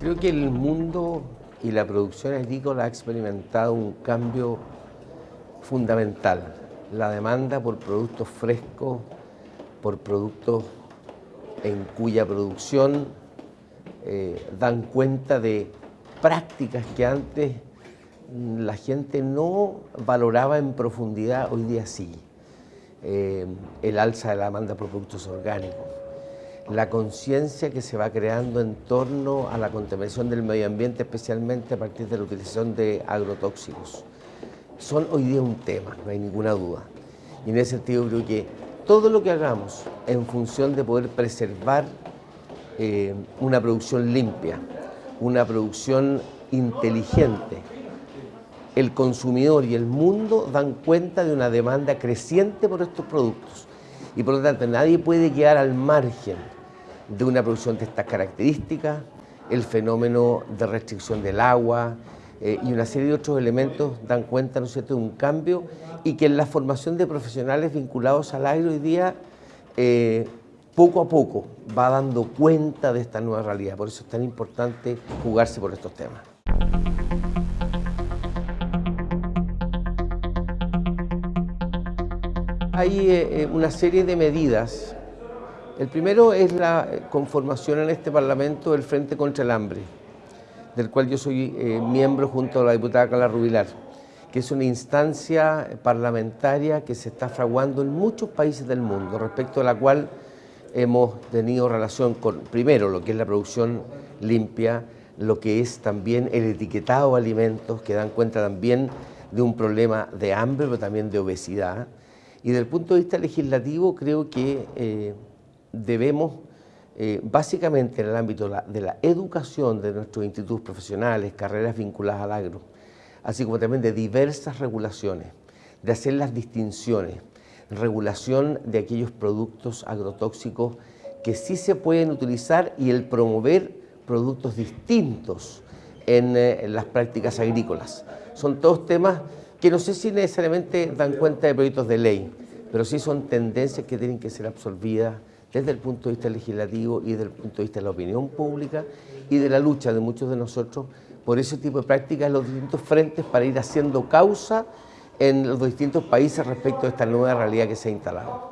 Creo que el mundo y la producción agrícola ha experimentado un cambio fundamental. La demanda por productos frescos, por productos en cuya producción eh, dan cuenta de prácticas que antes la gente no valoraba en profundidad, hoy día sí. Eh, el alza de la demanda por productos orgánicos, la conciencia que se va creando en torno a la contaminación del medio ambiente, especialmente a partir de la utilización de agrotóxicos. Son hoy día un tema, no hay ninguna duda. Y en ese sentido creo que todo lo que hagamos en función de poder preservar eh, una producción limpia, una producción inteligente, el consumidor y el mundo dan cuenta de una demanda creciente por estos productos. Y por lo tanto nadie puede quedar al margen de una producción de estas características, el fenómeno de restricción del agua eh, y una serie de otros elementos dan cuenta ¿no de un cambio y que en la formación de profesionales vinculados al aire hoy día eh, poco a poco va dando cuenta de esta nueva realidad. Por eso es tan importante jugarse por estos temas. Hay eh, una serie de medidas el primero es la eh, conformación en este Parlamento del Frente contra el Hambre, del cual yo soy eh, miembro junto a la diputada Carla Rubilar, que es una instancia parlamentaria que se está fraguando en muchos países del mundo, respecto a la cual hemos tenido relación con, primero, lo que es la producción limpia, lo que es también el etiquetado de alimentos, que dan cuenta también de un problema de hambre, pero también de obesidad. Y desde el punto de vista legislativo, creo que eh, debemos, eh, básicamente en el ámbito de la, educación de nuestros institutos profesionales, carreras vinculadas al agro, así como también de diversas regulaciones, de hacer las distinciones, regulación de aquellos productos agrotóxicos que sí se pueden utilizar y el promover productos distintos en, eh, en las prácticas agrícolas. Son todos temas que no sé si necesariamente dan cuenta de proyectos de ley, pero sí son tendencias que tienen que ser absorbidas desde el punto de vista legislativo y desde el punto de vista de la opinión pública y de la lucha de muchos de nosotros por ese tipo de prácticas en los distintos frentes para ir haciendo causa en los distintos países respecto a esta nueva realidad que se ha instalado.